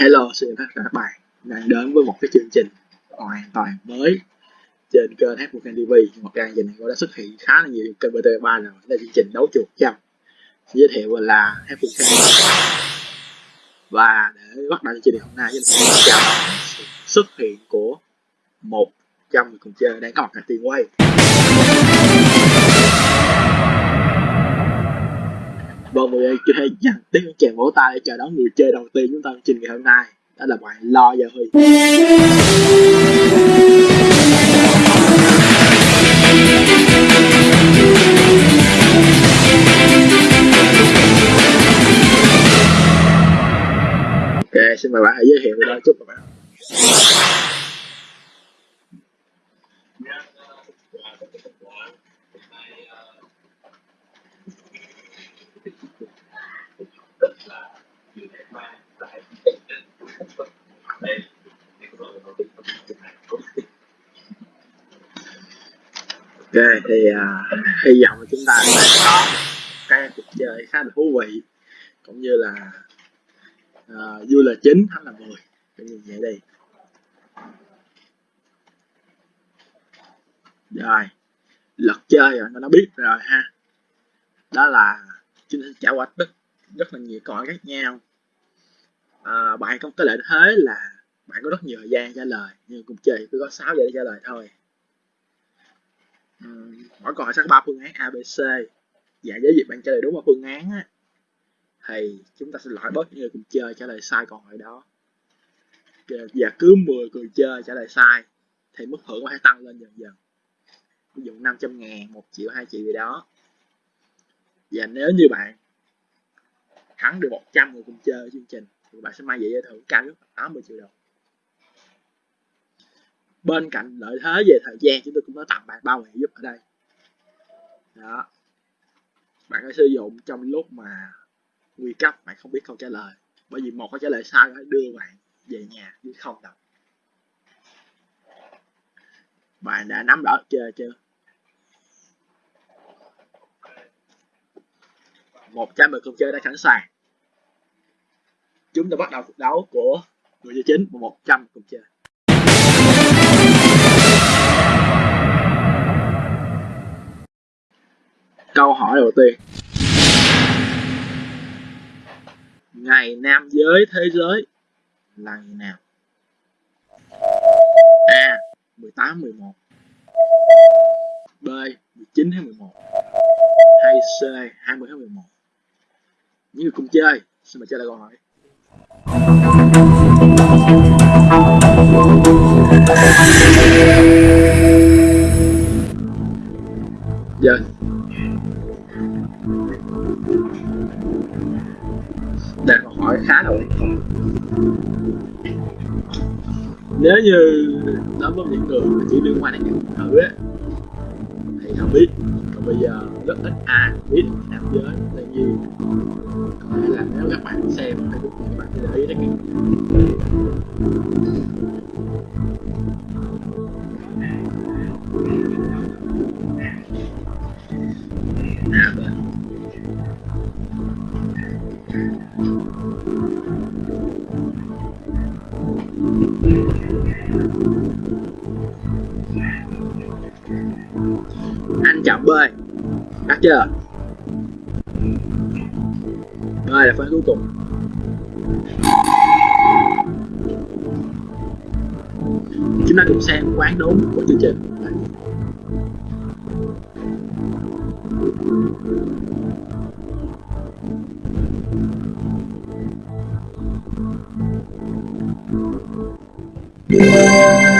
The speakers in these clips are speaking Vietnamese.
Hello, xin chào tất cả các bạn đang đến với một cái chương trình hoàn toàn mới trên kênh H1 TV một trang trình này đã xuất hiện khá là nhiều kênh BT3 rồi. Là chương trình đấu chuột chăm. Giới thiệu là F1 và để bắt đầu chương trình hôm nay chúng ta chào sự xuất hiện của một trăm người cùng chơi đang có mặt tại tiền quay Vâng, mọi người chơi dành tiếng chèn vỗ tay để chào đón người chơi đầu tiên chúng ta chương trình ngày hôm nay. Đó là bạn Lo Gia Huy. Ok, xin mời bạn hãy giới thiệu về đó chút các bạn. Ok thì uh, hy vọng là chúng ta sẽ có cái cuộc chơi khá là thú vị cũng như là à, uh, vui là chín thắng là mười. Cái như vậy đi. Rồi lật chơi rồi nó biết rồi ha. Đó là chúng ta sẽ trải qua rất rất là nhiều cõi khác nhau à, bạn không cái lợi thế là bạn có rất nhiều thời gian trả lời nhưng cũng chơi chỉ có 6 giờ để trả lời thôi. Ừ, mỗi câu hỏi sẽ có ba phương án abc và với việc bạn trả lời đúng ba phương án á, thì chúng ta sẽ loại bớt những người cùng chơi trả lời sai câu hỏi đó. Và cứ 10 người chơi trả lời sai thì mức thưởng có thể tăng lên dần dần. Ví dụ 500 ngàn 1 triệu 2 triệu gì đó. Và nếu như bạn thắng được 100 người cùng chơi chương trình thì bạn sẽ mang về giải thưởng cao nhất 80 triệu đồng. Bên cạnh lợi thế về thời gian, chúng tôi cũng có tặng bạn bao ngày giúp ở đây. Đó. Bạn có sử dụng trong lúc mà nguy cấp, bạn không biết câu trả lời. Bởi vì một câu trả lời sai có đưa bạn về nhà, chứ không đâu. Bạn đã nắm rõ chưa chưa? Một trăm người không chơi đã sẵn sàng chúng ta bắt đầu cuộc đấu của người chơi chính và một trăm cùng chơi. Câu hỏi đầu tiên. Ngày nam giới thế giới là ngày nào? A 18 11 B 19 tháng 11 hay C 20 tháng 11 những người cùng chơi, xin mời chơi lại câu hỏi. Dạ yeah. câu hỏi khá là nếu như đối với những người chỉ liên quan đến những thứ á, thì không biết bây giờ rất ít ai biết nam giới là gì, có thể là nếu các bạn xem thì các bạn sẽ để ý đến cái chưa? Bơi là phần cuối cùng. Chúng ta cùng xem quán đúng của chương trình.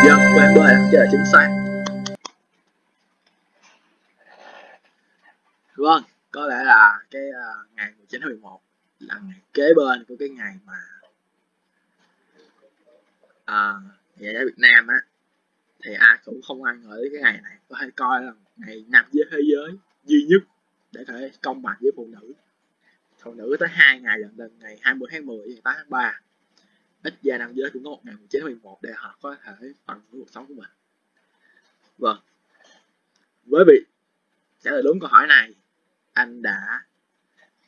Dân quán bơi đắt chưa chính xác vâng có lẽ là cái uh, ngày 19 tháng 11 là ngày kế bên của cái ngày mà à, ngày ở Việt Nam á. Thì ai cũng không ai ngờ đến cái ngày này. Có thể coi là ngày nam giới thế giới duy nhất để có thể công bằng với phụ nữ. Phụ nữ tới hai ngày lần lần ngày 20 tháng 10 và 8 tháng 3 ít ra nam giới cũng có một ngày 19 tháng 11 để họ có thể phần với cuộc sống của mình. Vâng. Với việc trả lời đúng câu hỏi này anh đã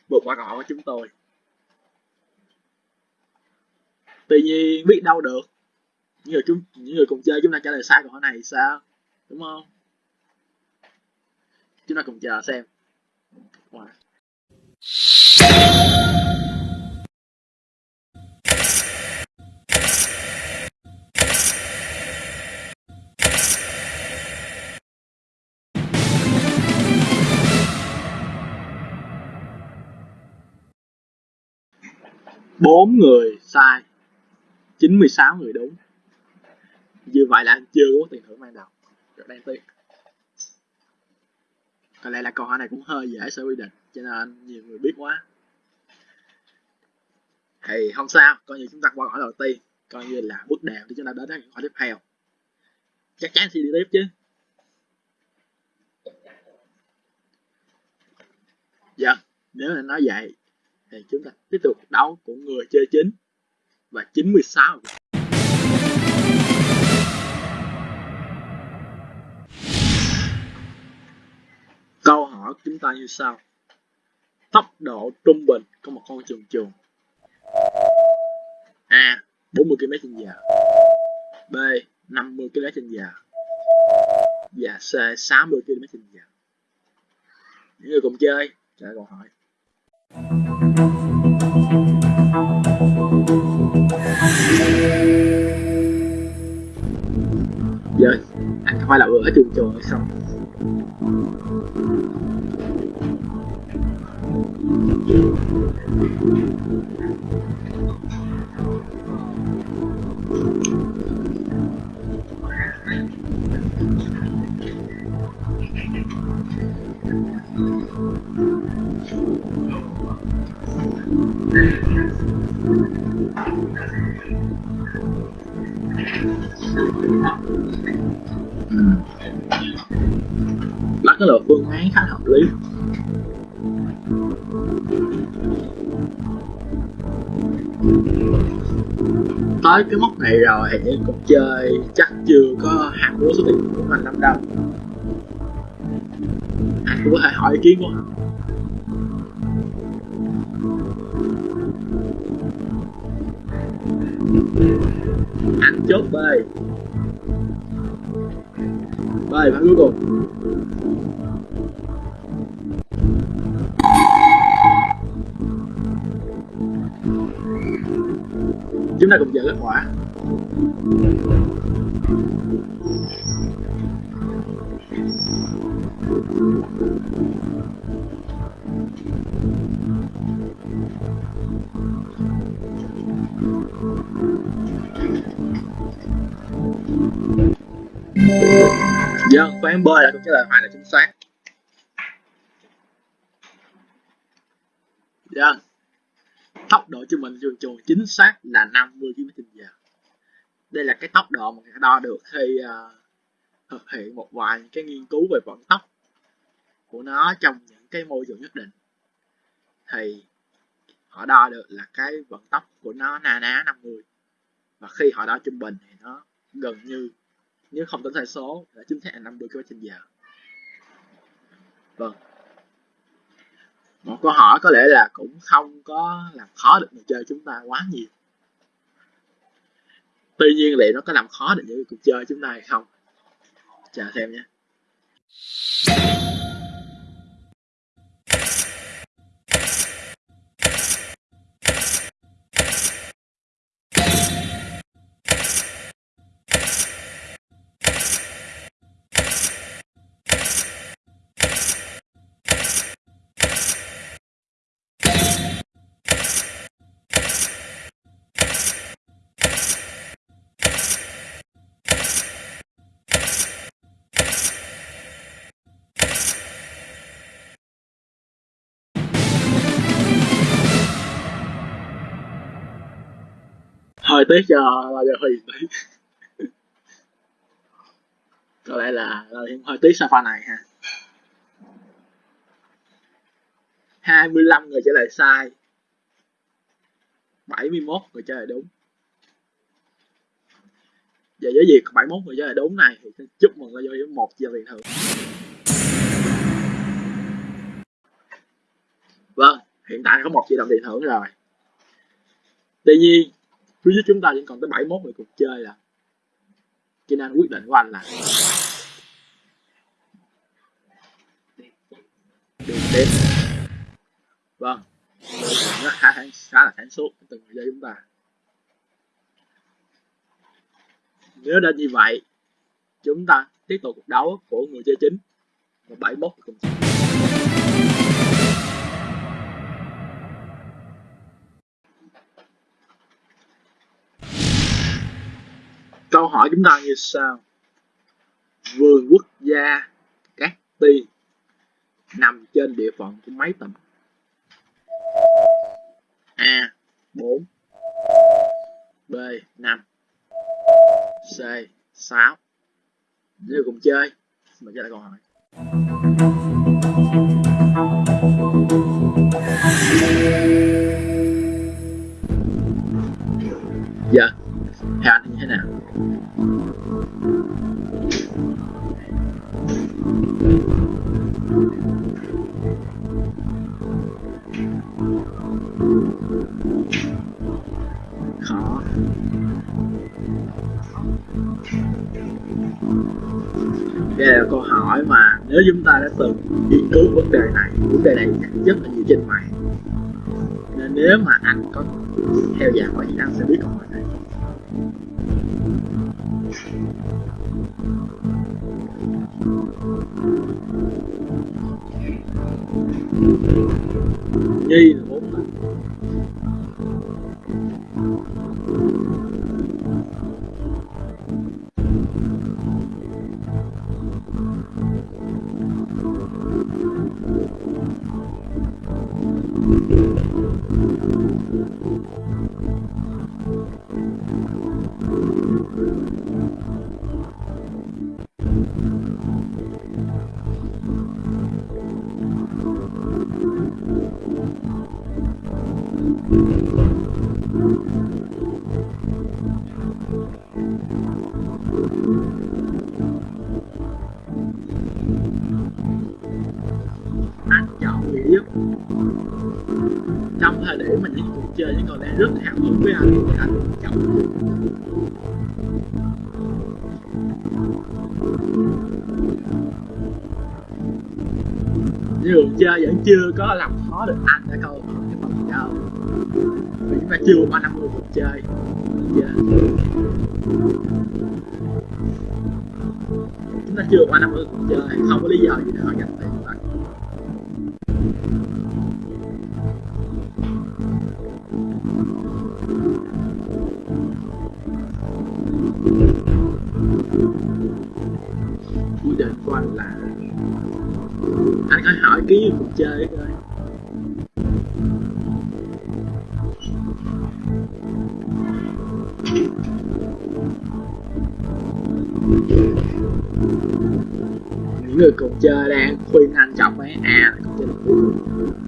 vượt qua câu hỏi của chúng tôi. Tuy nhiên, biết đâu được. Những người chúng những người cùng chơi, chúng ta trả lời sai câu hỏi này thì sao? Đúng không? Chúng ta cùng chờ xem. Wow. Bốn người sai 96 người đúng. Như vậy là anh chưa có tiền thưởng ban đầu rất đáng tiếc. Có lẽ là câu hỏi này cũng hơi dễ sẽ quy định, cho nên nhiều người biết quá. Thì không sao, coi như chúng ta qua hỏi đầu tiên, coi như là bước đệm để chúng ta đến với hỏi tiếp theo. Chắc chắn sẽ đi tiếp chứ. Dạ nếu là nói vậy thì chúng ta tiếp tục đấu của người chơi chính và 96 câu hỏi của chúng ta như sau. Tốc độ trung bình của một con chuồn chuồn A 40 km h B 50 km h và C 60 km h những người cùng chơi, trả lời câu hỏi giờ anh không phải là ở trường trường hay sao? Bắt cái lượt phương án khá hợp lý. Tới cái mốc này rồi thì cũng cuộc chơi chắc chưa có hạt lúa số tiền của mình năm đâu anh có thể hỏi ý kiến của họ. Anh chốt B B phán cuối cùng. Phán trả lời hoàn là chính xác yeah. Tốc độ trung bình chuồn chuồn chính xác là 50 km/h Đây là cái tốc độ mà người ta đo được khi uh, thực hiện một vài cái nghiên cứu về vận tốc của nó trong những cái môi trường nhất định thì họ đo được là cái vận tốc của nó na ná 50 và khi họ đo trung bình thì nó gần như nếu không tính sai số là chính xác là 50 km/h vâng. Một câu hỏi có lẽ là cũng không có làm khó được người chơi chúng ta quá nhiều. Tuy nhiên liệu nó có làm khó được những cuộc chơi chúng ta hay không? Chờ xem nhé. Hơi tiếc cho bao giờ huy tí có lẽ là hơi tiếc sau pha này ha. 25 người trả lời sai. 71 người trả lời đúng. Và với việc 71 người trả lời đúng này, thì chúc mừng cho với một giờ tiền thưởng. Vâng hiện tại có một triệu đồng tiền thưởng rồi. Tuy nhiên phía dưới chúng ta vẫn còn tới 71 người cùng chơi là cho nên quyết định của anh là đi tiếp vâng. Nó khá, khá là sáng suốt từng người chơi chúng ta. Nếu đã như vậy chúng ta tiếp tục cuộc đấu của người chơi chính. Và 71 cùng chơi. Câu hỏi chúng ta như sau. Vườn quốc gia Cát Tiên nằm trên địa phận của mấy tỉnh A 4 B 5 C 6 Nếu cùng chơi, mình trả lời câu hỏi Dạ. Theo anh như thế nào? Khó đây là câu hỏi mà nếu chúng ta đã từng nghiên cứu vấn đề này, vấn đề này rất là nhiều trên mạng. Nên nếu mà anh có theo dõi thì anh sẽ biết câu hỏi này. Nhi là bốn lần chơi những con đang rất hào hứng với anh. Thì anh chọn nhưng cuộc chơi vẫn chưa có làm khó được anh đã câu hỏi cái phần đâu vì chúng ta chưa qua 50 cuộc chơi. Quyết định của anh là anh có hỏi ký cuộc chơi coi. Những người cùng chơi đang khuyên anh chọn mấy A là cùng chơi lần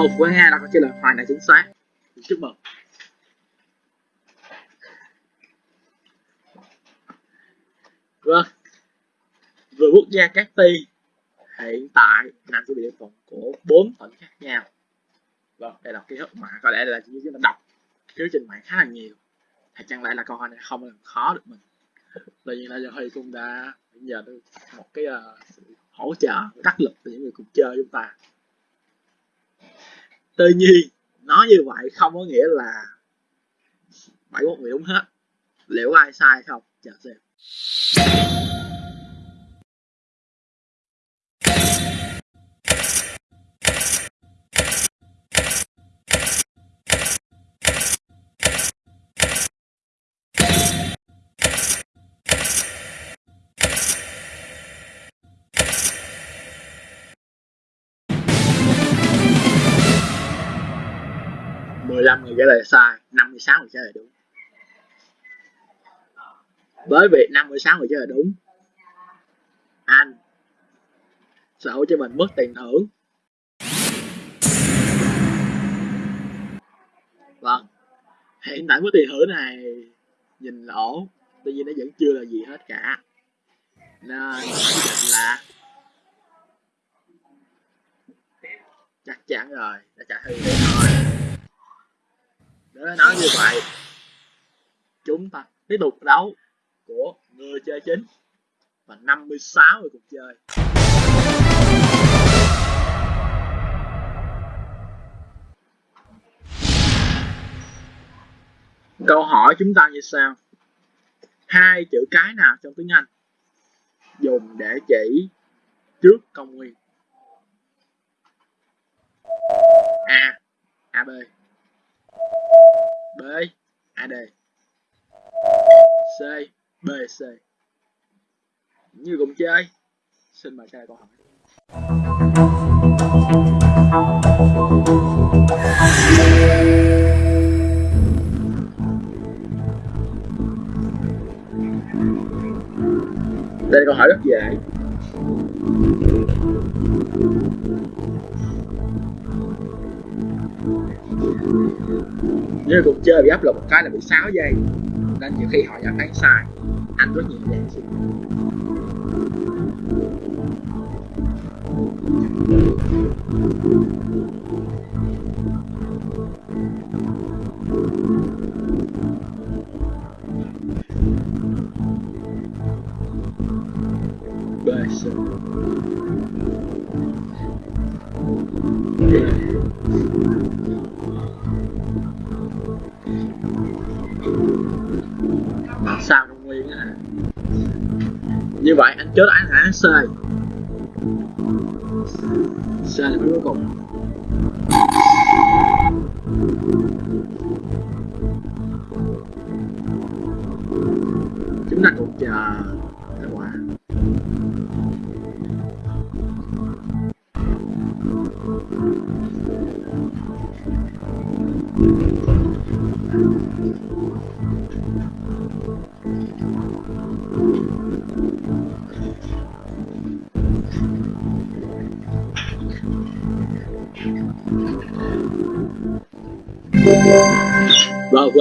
Vâng, phương A là có trả lời hoàn toàn chính xác. Chúc mừng. Vâng. Vừa quốc gia các Ti hiện tại nằm trong địa phận của bốn tỉnh khác nhau. Vâng đây là ký ức mà có lẽ là chúng ta đọc cái trình mạng khá là nhiều. Thì chẳng lẽ là câu hỏi này không làm khó được mình? Tự nhiên là giờ huy cũng đã nhờ được một cái uh, sự hỗ trợ đắc lực từ những người cùng chơi chúng ta tuy nhiên nói như vậy không có nghĩa là bảy một người đúng hết. Liệu ai sai không? Chờ xem. 15 người trả lời sai 56 người trả lời đúng. Với việc 56 người trả lời đúng, anh sở hữu cho mình mất tiền thưởng. Vâng hiện tại mức tiền thưởng này nhìn lỗ, tuy nhiên nó vẫn chưa là gì hết cả. Nên định là chắc chắn rồi, đã trả thư thế thôi nói như vậy, chúng ta tiếp tục đấu của người chơi chính và 56 người cùng chơi. Câu hỏi chúng ta như sau. Hai chữ cái nào trong tiếng Anh dùng để chỉ trước công nguyên? A AB B AD C BC như cùng chơi xin mời trai câu hỏi. Đây là câu hỏi rất dễ. Nếu cuộc chơi bị áp lực một cái là bị 6 giây nên nhiều khi họ đã thấy sai anh rất nhẹ nhàng xin you. Như vậy anh chốt án sáng C C là cuối cùng.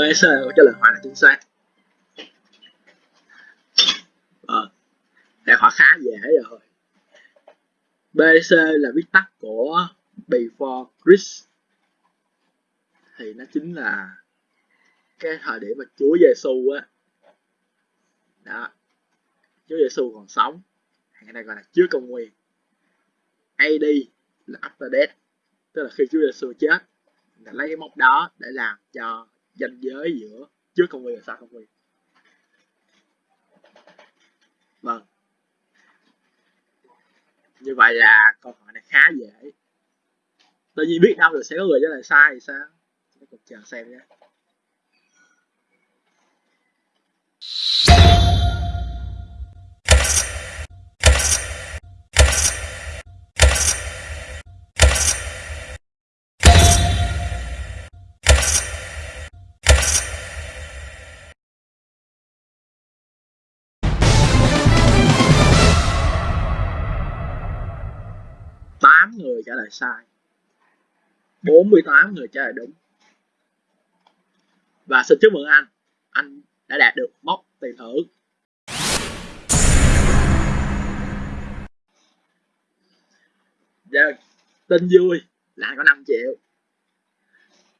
Vâng, quê câu trả lời hoàn là chính xác. Vâng, để hỏi khá dễ rồi. BC là viết tắt của Before Christ Thì nó chính là cái thời điểm mà Chúa Giêsu á. Đó. Chúa Giêsu còn sống. Ngày này gọi là trước công nguyên. AD là after death tức là khi Chúa Giêsu chết. Là lấy cái mốc đó để làm cho ranh giới giữa trước công nguyên và sau công nguyên vâng. Như vậy là câu hỏi này khá dễ. Tự nhiên biết đâu được sẽ có người trả lời sai thì sao? Chúng ta cùng chờ xem nhé. Người trả lời sai. 48 người trả lời đúng. Và xin chúc mừng anh. Anh đã đạt được mốc tiền thưởng. Giờ, tin vui là anh có 5 triệu.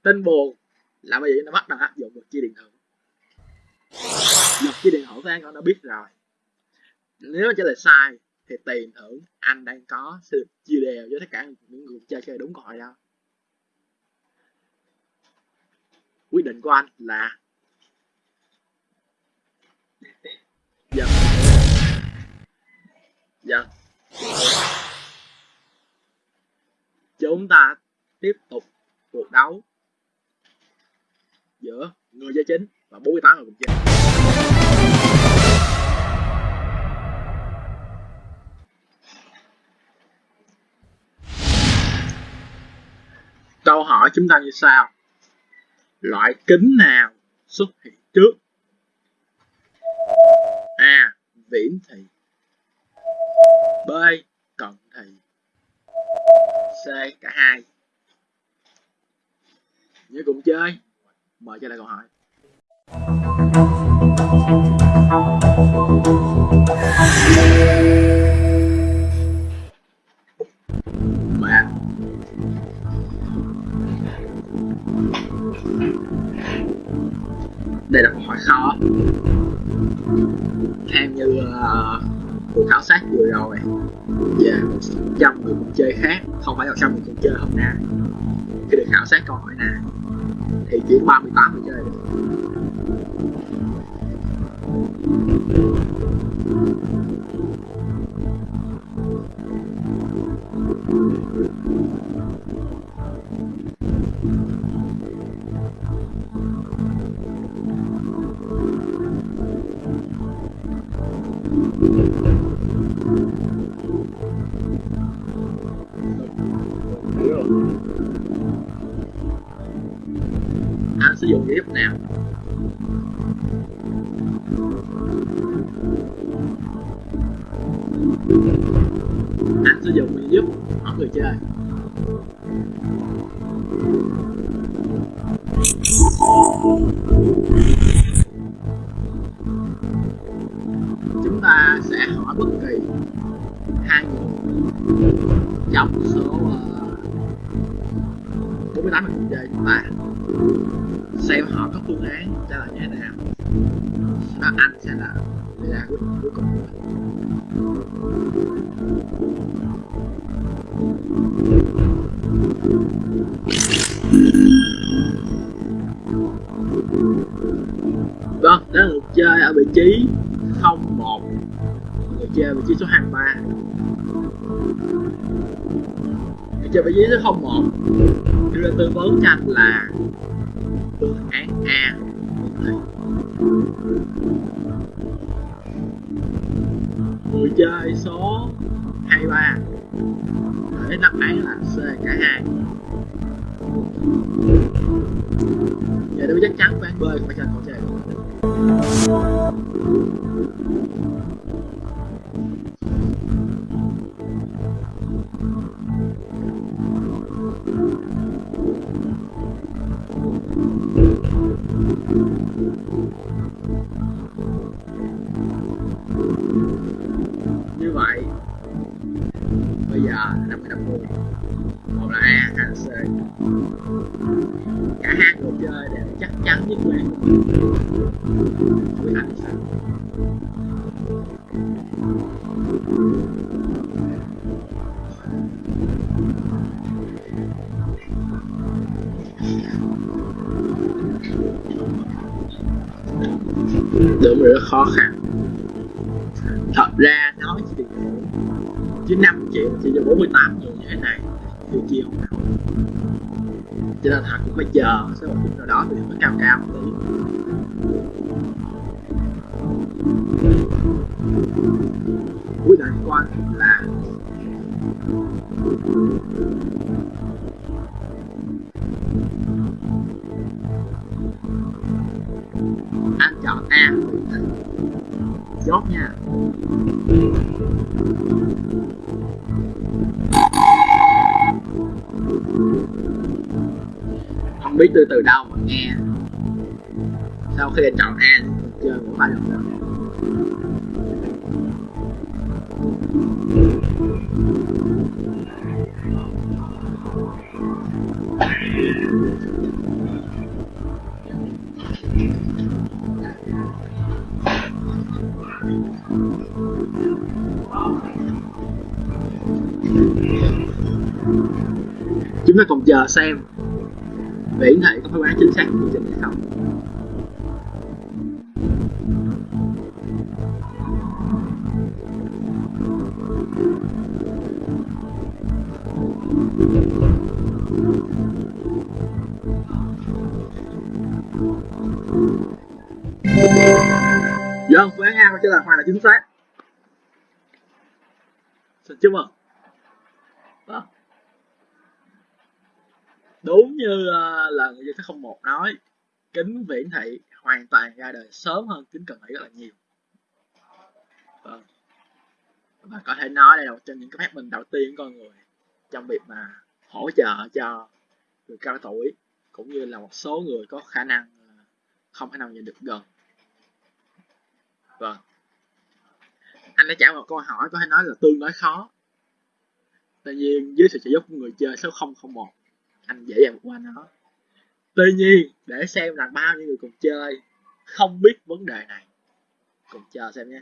Tin buồn là bây giờ nó bắt đầu áp dụng luật chia điện thưởng luật chia điện thưởng thì anh đã biết rồi. Nếu trả lời sai thì tiền thưởng anh đang có sẽ được chia đều với tất cả những người chơi chơi đúng câu hỏi đó. Quyết định của anh là dạ. Dạ. Chúng ta tiếp tục cuộc đấu giữa người chơi chính và 48 người cùng chơi. Câu hỏi chúng ta như sau. Loại kính nào xuất hiện trước? A. Viễn thị. B. Cận thị. C. Cả hai. Nhớ cùng chơi. Mời cho lại câu hỏi. mẹ khó theo như uh, cuộc khảo sát vừa rồi. Về một trăm người cùng chơi khác không phải là trăm người cùng chơi hôm nay, khi được khảo sát câu hỏi này thì chỉ 38 người chơi được. Hai. Dòng trong số uh, 48 người chơi chúng ta xem họ có phương án trả lời như thế nào. À, anh sẽ là đưa ra quyết cuối cùng vâng đó là người chơi ở vị trí 01 người chơi ở vị trí số 23 người chơi vị trí số 01 đưa ra tư vấn cho anh là phương án A. Người chơi số 23 để đáp án là C, cả hai. Giờ tôi chắc chắn phương án B phải cho câu chơi. Bây giờ năm mươi năm mươi một là a hai là c. Cả hai người chơi đều chắc chắn nhất quan với anh sao đúng rất khó khăn. Thật ra 95 triệu thì giờ 48 triệu như thế này, thì chiều cho nên họ cũng phải chờ sẽ một khúc nào đó thì mới cao cao một cuối đời quan là anh chọn A chốt nha. Biết từ từ đâu mà nghe. Sau khi anh chọn A, chơi một vài lần nữa. Chúng ta còn chờ xem để thị có phương án chính xác của trình hay không Vâng, phương án A có là hoàn là chính xác. Xin chúc mừng. Đúng như uh, là người dân số 01 nói kính viễn thị hoàn toàn ra đời sớm hơn kính cận thị rất là nhiều. Vâng. Và có thể nói đây là một trong những cái phát minh đầu tiên của con người trong việc mà hỗ trợ cho người cao tuổi cũng như là một số người có khả năng ờ, không thể nào nhìn được gần. Vâng. Anh đã trả một câu hỏi có thể nói là tương đối khó. Tuy nhiên dưới sự trợ giúp của người chơi số 001 anh dễ dàng vượt qua nó. Tuy nhiên, để xem là bao nhiêu người cùng chơi, không biết vấn đề này. Cùng chờ xem nhé.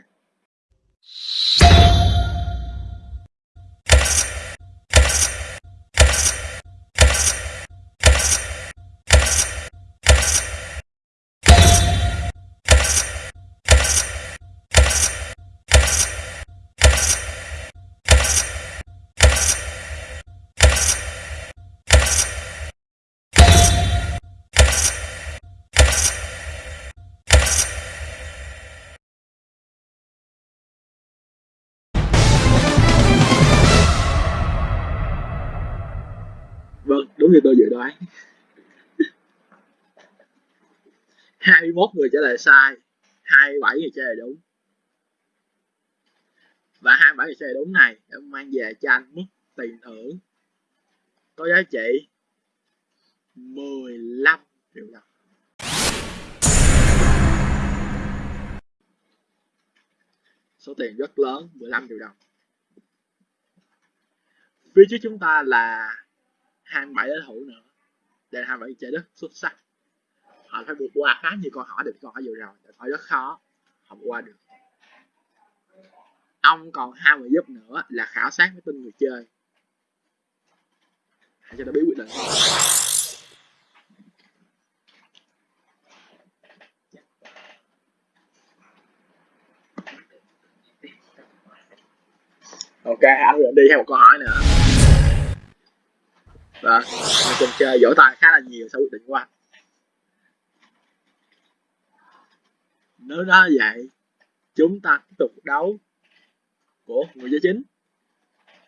Đúng như tôi dự đoán 21 người trả lời sai 27 người trả lời đúng. Và 27 người trả lời đúng này đã mang về cho anh mức tiền thưởng có giá trị 15 triệu đồng. Số tiền rất lớn 15 triệu đồng. Phía trước chúng ta là 27 đối thủ nữa. Để hai 27 chơi rất xuất sắc. Họ phải vượt qua khá nhiều câu hỏi được câu hỏi vừa rồi, câu hỏi rất khó họ vượt qua được. Ông còn hai người giúp nữa là khảo sát với tin người chơi. Hãy cho nó biết quyết định. Ok anh đi theo một câu hỏi nữa và cùng chơi vỗ tay khá là nhiều sau quyết định của anh. Nếu đó vậy, chúng ta tiếp tục đấu của người chơi chính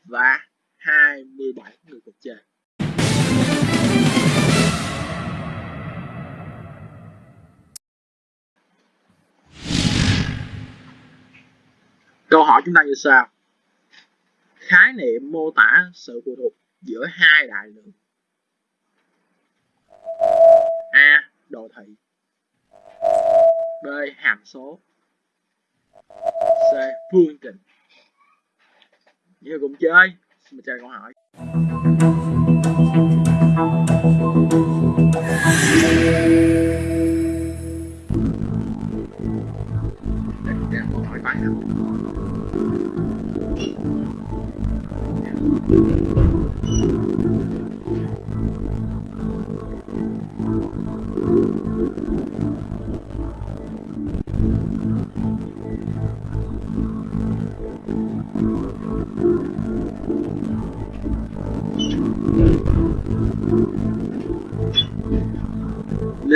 và 27 người cùng chơi. Câu hỏi chúng ta như sau. Khái niệm mô tả sự phụ thuộc giữa hai đại lượng. A, đồ thị. B, hàm số. C, phương trình. Như cùng chơi. Xin mời chơi câu hỏi. Đây câu hỏi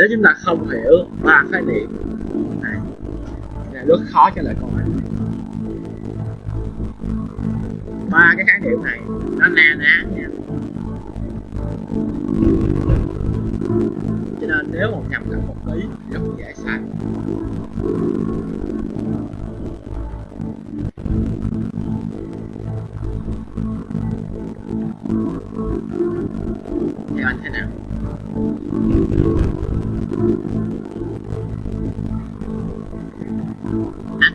nếu chúng ta không hiểu ba khái niệm, này là rất khó trả lời câu hỏi này. Ba cái khái niệm này, nó na ná nha. Cho nên nếu một nhầm lẫn một tí rất dễ sai. Thì anh thế nào?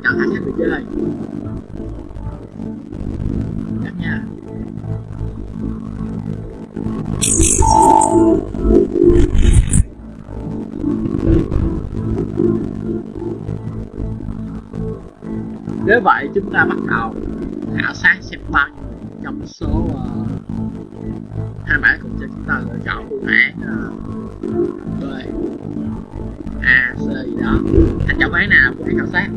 Anh cần anh người chơi chắc nha. Nếu vậy chúng ta bắt đầu khảo sát xem bao nhiêu trong số uh, hai mã cùng cho chúng ta lựa chọn phương án uh, B A C gì đó anh chọn nào cũng án khảo sát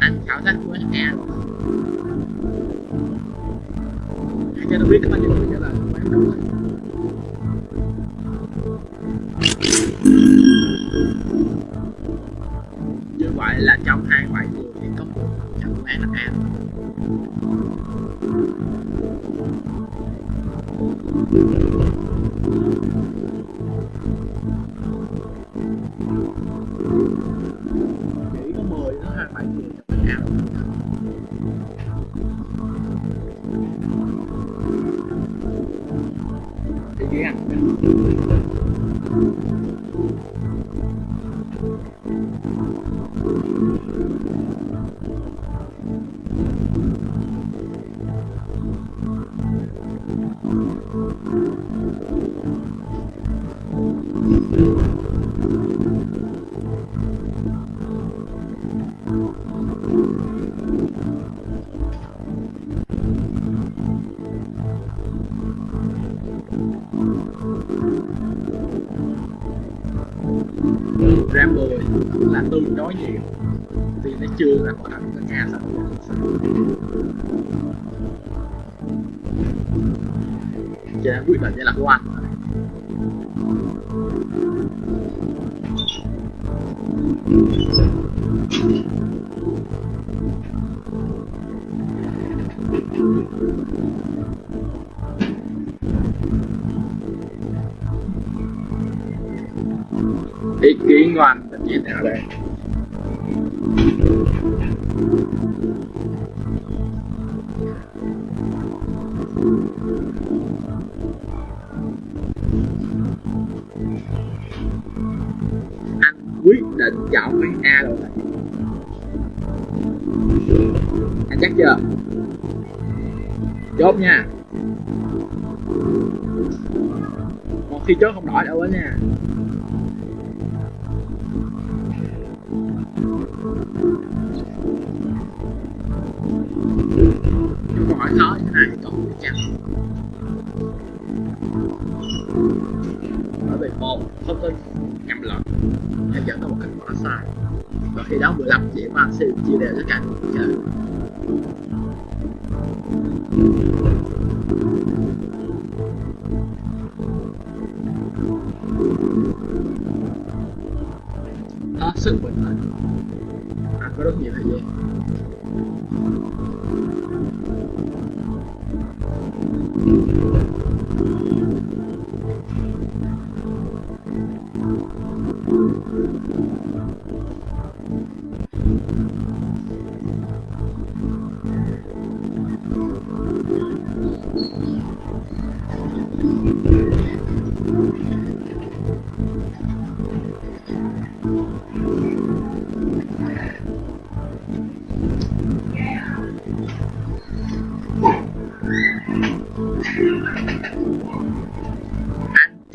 anh khảo sát của anh nghe hãy cho tôi biết có bao thì ghi cho nên như là của anh ý kiến ngoan tất nhiên như thế Thank you. Quyết định chọn cái A rồi. Anh chắc chưa? Chốt nha. Một khi chốt không đổi đâu đó nha. Câu hỏi khó như thế này còn được chắc bởi vì một, thông tin, nhầm lẫn chắn là một kết quả sai và khi đó 15 điểm anh sẽ chia đều tất cả những người. chơi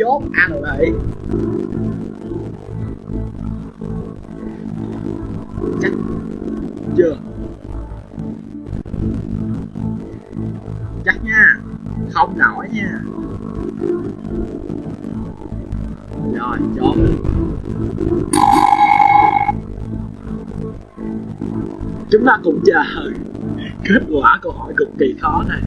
anh chốt, ăn lại. Chắc chưa? Chắc nha, không nổi nha. Rồi, chốt. Chúng ta cùng chờ. Kết quả câu hỏi cực kỳ khó này.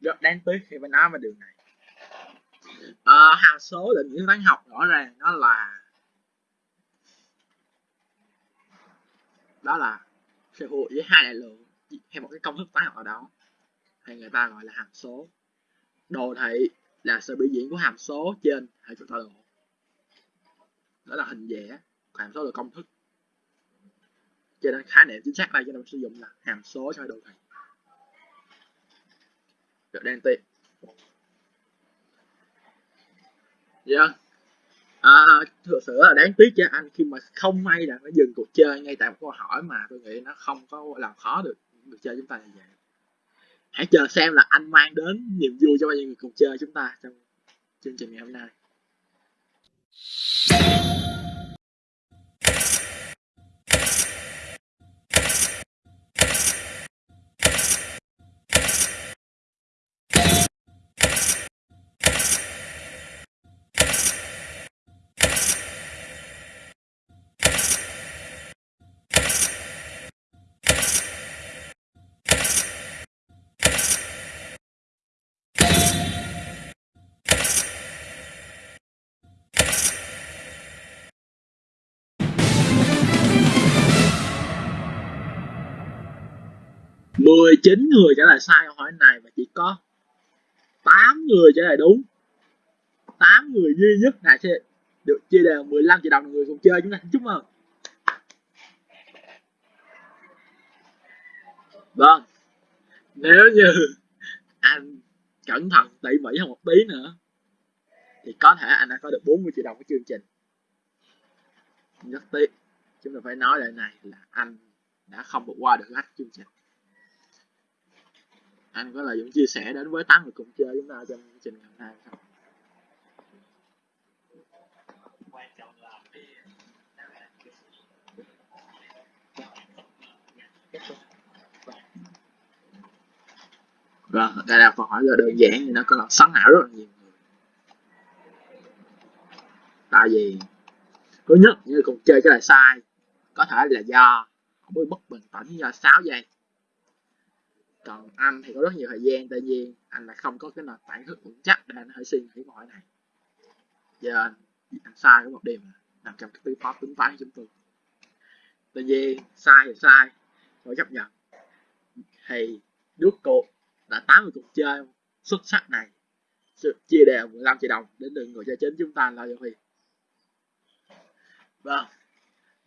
Rất đáng tiếc khi phải nói về điều này. Ờ, à, hàm số định nghĩa toán học rõ ràng nó là đó là sự hữu với hai đại lượng hay một cái công thức toán học nào đó. Hay người ta gọi là hàm số. Đồ thị là sự biểu diễn của hàm số trên hệ trục tọa độ đó là hình vẽ hàm số là công thức. Cho nên khái niệm chính xác đây cho nên sử dụng là hàm số cho đồ thị được đen tị yeah. à, thực sự là đáng tiếc cho anh khi mà không may là nó dừng cuộc chơi ngay tại một câu hỏi mà tôi nghĩ nó không có làm khó được người chơi chúng ta như vậy. Hãy chờ xem là anh mang đến niềm vui cho bao nhiêu người cùng chơi chúng ta trong chương trình ngày hôm nay. 19 người trả lời sai câu hỏi này và chỉ có 8 người trả lời đúng. 8 người duy nhất này sẽ được chia đều 15 triệu đồng người cùng chơi. Chúng ta chúc mừng. Vâng. Nếu như anh cẩn thận tỉ mỉ hơn một tí nữa, thì có thể anh đã có được 40 triệu đồng của chương trình. Rất tiếc. Chúng ta phải nói lại này là anh đã không vượt qua được hết chương trình anh có lời dũng chia sẻ đến với tám người cùng chơi chúng ta trong chương trình ngày hôm nay không Vâng, đây là câu hỏi là đơn giản nhưng nó có làm sáng não rất là nhiều người. Tại vì thứ nhất như cùng chơi cái là sai có thể là do không biết bất bình tĩnh do 6 giây còn anh thì có rất nhiều thời gian tuy nhiên anh là không có cái nền tảng thức vững chắc để anh hãy suy nghĩ mọi này. Giờ anh, anh sai có một điểm nằm trong cái tư pháp tính toán của chúng tôi. Tuy nhiên sai thì sai phải chấp nhận. Thì rút cuộc đã 80 cuộc chơi xuất sắc này chia đều 15 triệu đồng đến được người chơi chính chúng ta là Huy vâng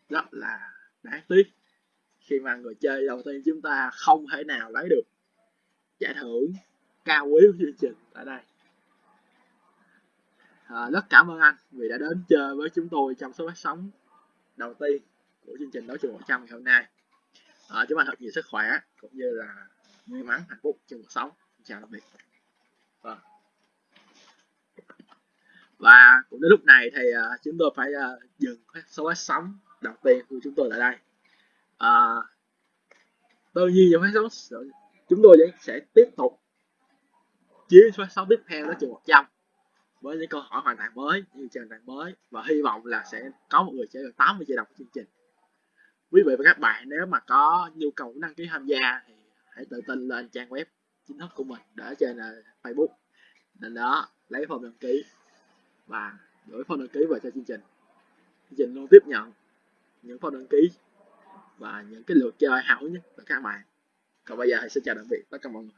rất là đáng tiếc khi mà người chơi đầu tiên chúng ta không thể nào lấy được. Giải thưởng cao quý của chương trình tại đây. À, rất cảm ơn anh vì đã đến chơi với chúng tôi trong số phát sóng đầu tiên của chương trình đấu trường 100 ngày hôm nay. À, chúc anh thật nhiều sức khỏe cũng như là may mắn hạnh phúc trong cuộc sống. Chào tạm biệt. Vâng và cũng đến lúc này thì uh, chúng tôi phải uh, dừng số phát sóng đầu tiên của chúng tôi tại đây à, tự nhiên trong phát sóng chúng tôi sẽ tiếp tục chiến phát sóng tiếp theo đó chừng 100 với những câu hỏi hoàn toàn mới những hoàn toàn mới và hy vọng là sẽ có một người sẽ được 80 triệu đồng của chương trình. Quý vị và các bạn nếu mà có nhu cầu đăng ký tham gia thì hãy tự tin lên trang web chính thức của mình để trên ờ, Facebook. Nên đó lấy form đăng ký và gửi form đăng ký về cho chương trình. Chương trình luôn tiếp nhận những form đăng ký và những cái lượt chơi hảo nhất của các bạn. Còn bây giờ thì xin chào tạm biệt tất cả mọi người.